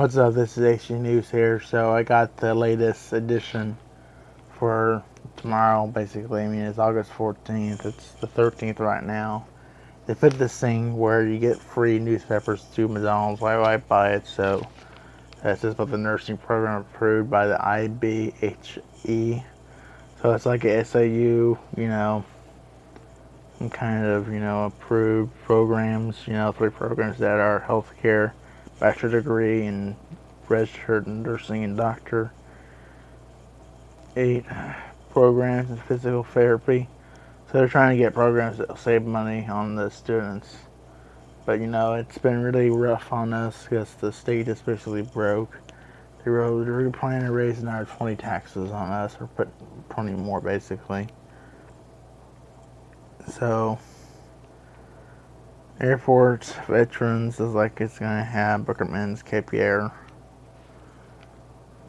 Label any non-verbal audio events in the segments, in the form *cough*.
What's up? This is HG News here. So I got the latest edition for tomorrow, basically. I mean, it's August 14th. It's the 13th right now. They put this thing where you get free newspapers to McDonald's. Why would I buy it? So that's just about the nursing program approved by the IBHE. So it's like a SAU, you know, kind of, you know, approved programs, you know, three programs that are healthcare bachelor degree in registered nursing and doctor, eight programs in physical therapy. So they're trying to get programs that will save money on the students. But you know, it's been really rough on us because the state is basically broke. They were, they were planning to raise another 20 taxes on us, or put 20 more basically. So Airports, veterans is like it's gonna have Bookerman's Cape Air.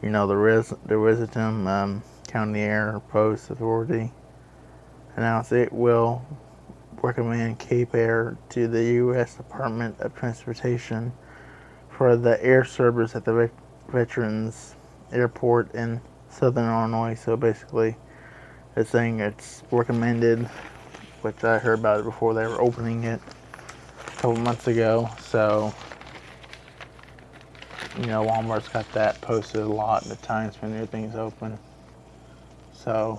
You know the res the Risitum um, County Air Post Authority announced it will recommend Cape Air to the U.S. Department of Transportation for the air service at the Veterans Airport in Southern Illinois. So basically, it's saying it's recommended, which I heard about it before they were opening it couple months ago, so you know Walmart's got that posted a lot the times when new things open. So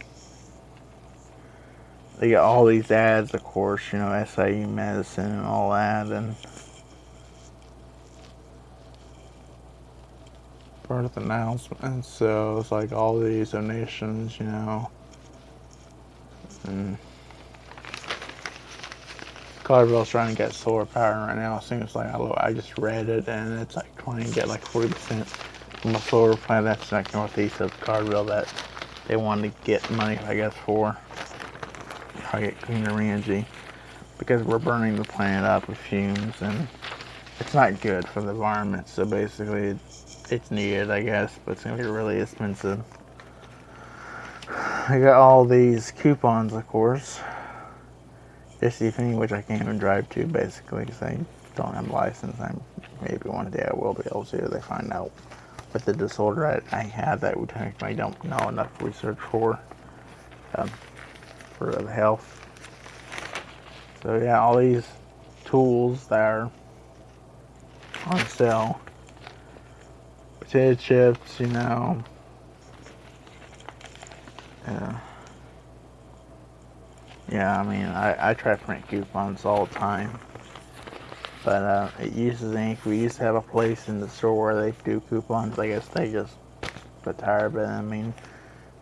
they got all these ads, of course, you know, SIU medicine and all that, and birth announcements. So it's like all these donations, you know, and Carvel's trying to get solar power right now. It seems like I, I just read it and it's like trying to get like 40% from a solar plant that's like northeast of Carville that they want to get money, I guess, for. Try to get cleaner energy because we're burning the planet up with fumes and it's not good for the environment. So basically, it's, it's needed, I guess, but it's gonna be really expensive. *sighs* I got all these coupons, of course. SC which I can't even drive to basically because I don't have a license. I'm maybe one day I will be able to. They find out what the disorder I, I have that we technically don't know enough research for um, for the health. So yeah, all these tools that are on sale. Potato chips, you know. Yeah. Yeah, I mean, I, I try to print coupons all the time. But uh, it uses ink. We used to have a place in the store where they do coupons. I guess they just got retired. But I mean,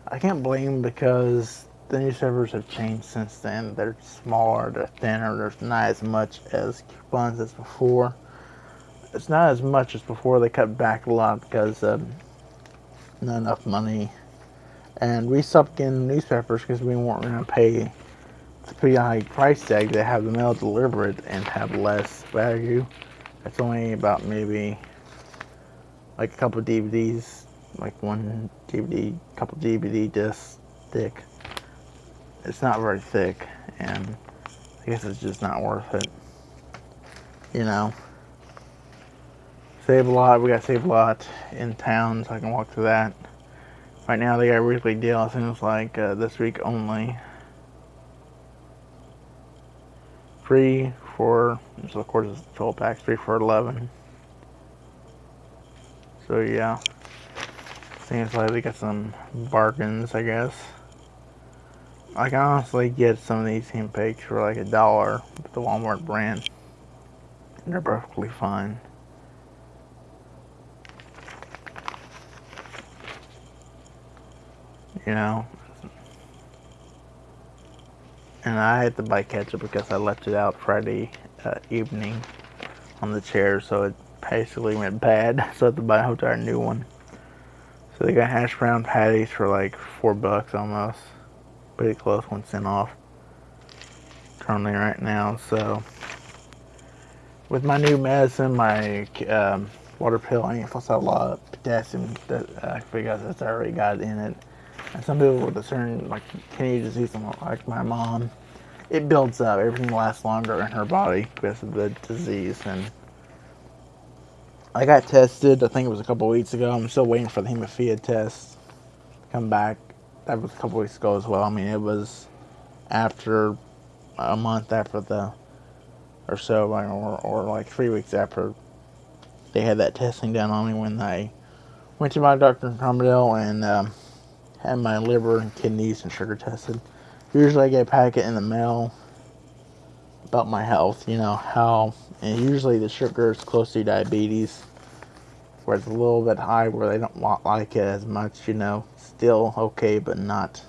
I can't blame because the newspapers have changed since then. They're smaller, they're thinner, there's not as much as coupons as before. It's not as much as before. They cut back a lot because um, not enough money. And we stopped getting newspapers because we weren't going to pay pretty high price tag to have the mail delivered and have less value. It's only about maybe like a couple DVDs, like one DVD, couple DVD discs thick. It's not very thick, and I guess it's just not worth it. You know. Save a lot. We got Save a Lot in town, so I can walk through that. Right now, they got a weekly deal. It seems like uh, this week only. Three for, so of course it's 12 packs, three for 11. So yeah, seems like they got some bargains, I guess. I can honestly get some of these hemp cakes for like a dollar with the Walmart brand. They're perfectly fine. You know, and I had to buy ketchup because I left it out Friday uh, evening on the chair, so it basically went bad. *laughs* So I had to buy a whole entire new one. So they got hash brown patties for like four bucks almost, pretty close, one cent off. Currently right now, so with my new medicine, my um, water pill, I ain't have a lot of potassium that uh, because that's already got in it. And some people with a certain like kidney disease, like my mom, it builds up. Everything lasts longer in her body because of the disease, and I got tested. I think it was a couple weeks ago. I'm still waiting for the hemophilia test to come back. That was a couple weeks ago as well. I mean, it was after a month after the or so, or, or like three weeks after they had that testing done on me when I went to my doctor in Carmel and um, had my liver and kidneys and sugar tested. Usually I get a packet in the mail about my health, you know, how, and usually the sugar is close to diabetes, where it's a little bit high where they don't like it as much, you know, still okay, but not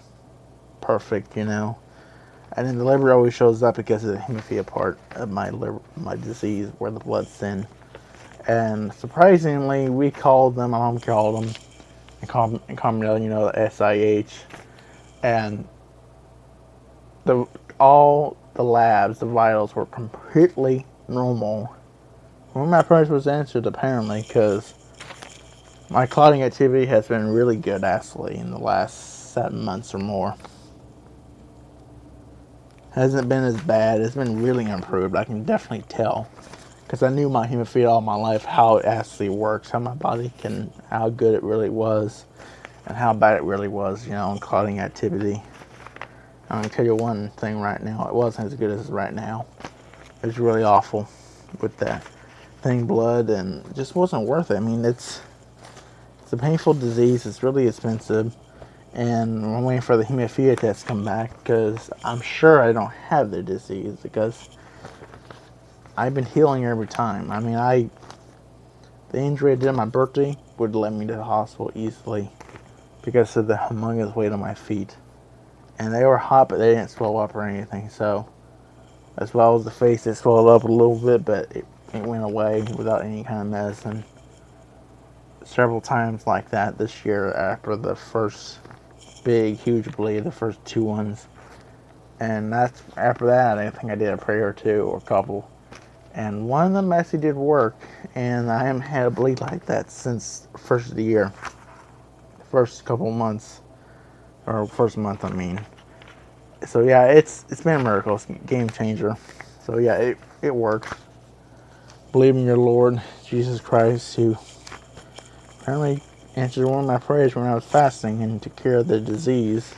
perfect, you know. And then the liver always shows up because of the hemophilia part of my liver, my disease, where the blood's thin. And surprisingly, we called them, my mom called them, and and you know, the SIH. And the all the labs, the vitals were completely normal. When my prayers was answered, apparently, because my clotting activity has been really good, actually, in the last seven months or more hasn't been as bad. It's been really improved. I can definitely tell because I knew my hemophilia all my life how it actually works, how my body can, how good it really was, and how bad it really was, you know, in clotting activity. I'm gonna tell you one thing right now. It wasn't as good as right now. It was really awful with that thing, blood, and just wasn't worth it. I mean, it's it's a painful disease. It's really expensive and I'm waiting for the hemophilia test to come back because I'm sure I don't have the disease because I've been healing every time. I mean, I the injury I did on my birthday would let me to the hospital easily because of the humongous weight on my feet, and they were hot, but they didn't swell up or anything. So, as well as the face, it swelled up a little bit, but it, it went away without any kind of medicine. Several times like that this year after the first big, huge bleed, the first two ones. And that's after that, I think I did a prayer or two or a couple. And one of them actually did work, and I haven't had a bleed like that since first of the year. First couple months, or first month, I mean. So yeah, it's it's been a miracle, it's a game changer. So yeah, it, it worked. Believe in your Lord Jesus Christ, who apparently answered one of my prayers when I was fasting and to cure the disease.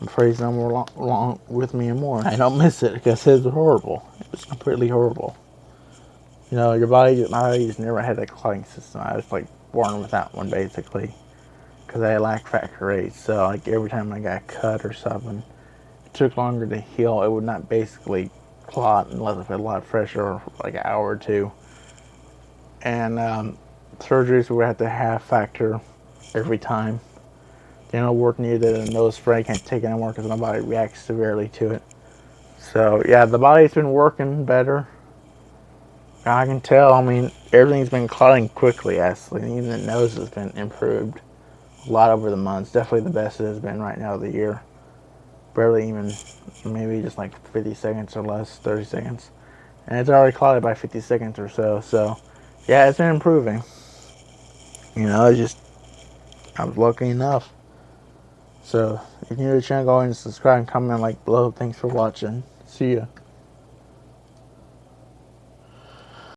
I'm praising no more long, with me and more. I don't miss it because it was horrible. It was completely horrible. You know, your body, my body's never had a clotting system. I was like born without one basically because I lack factor eight. So like every time I got cut or something, it took longer to heal. It would not basically clot unless I put a lot of pressure, like an hour or two. And um, surgeries we have to have factor every time. Dental work needed and nose spray can't take anymore because my body reacts severely to it. So yeah, the body's been working better. I can tell, I mean, everything's been clotting quickly actually. Even the nose has been improved a lot over the months. Definitely the best it has been right now of the year. Barely even, maybe just like 50 seconds or less, 30 seconds. And it's already clotted by 50 seconds or so. So yeah, it's been improving. You know, I just, I was lucky enough. So, if you're new to the channel, go ahead and subscribe and comment like below. Thanks for watching. See ya.